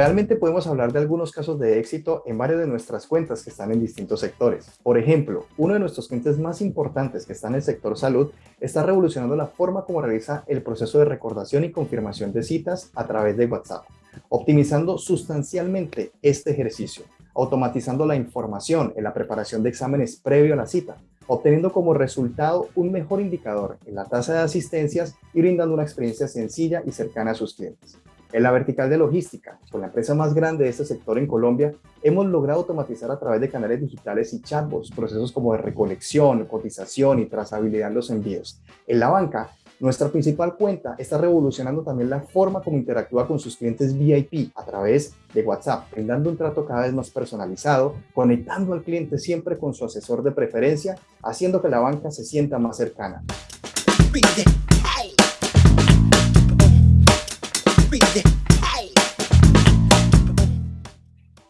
Realmente podemos hablar de algunos casos de éxito en varias de nuestras cuentas que están en distintos sectores. Por ejemplo, uno de nuestros clientes más importantes que está en el sector salud está revolucionando la forma como realiza el proceso de recordación y confirmación de citas a través de WhatsApp, optimizando sustancialmente este ejercicio, automatizando la información en la preparación de exámenes previo a la cita, obteniendo como resultado un mejor indicador en la tasa de asistencias y brindando una experiencia sencilla y cercana a sus clientes. En la vertical de logística, con la empresa más grande de este sector en Colombia, hemos logrado automatizar a través de canales digitales y chatbots procesos como de recolección, cotización y trazabilidad en los envíos. En la banca, nuestra principal cuenta está revolucionando también la forma como interactúa con sus clientes VIP a través de WhatsApp, brindando un trato cada vez más personalizado, conectando al cliente siempre con su asesor de preferencia, haciendo que la banca se sienta más cercana.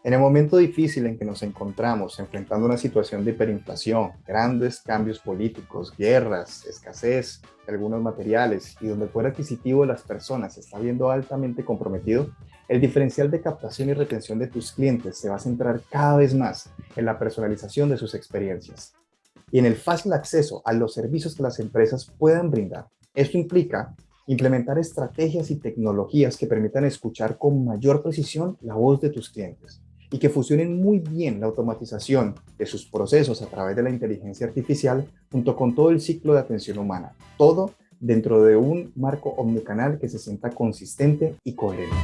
En el momento difícil en que nos encontramos enfrentando una situación de hiperinflación, grandes cambios políticos, guerras, escasez de algunos materiales y donde el poder adquisitivo de las personas se está viendo altamente comprometido, el diferencial de captación y retención de tus clientes se va a centrar cada vez más en la personalización de sus experiencias y en el fácil acceso a los servicios que las empresas puedan brindar. Esto implica implementar estrategias y tecnologías que permitan escuchar con mayor precisión la voz de tus clientes y que fusionen muy bien la automatización de sus procesos a través de la inteligencia artificial junto con todo el ciclo de atención humana. Todo dentro de un marco omnicanal que se sienta consistente y coherente.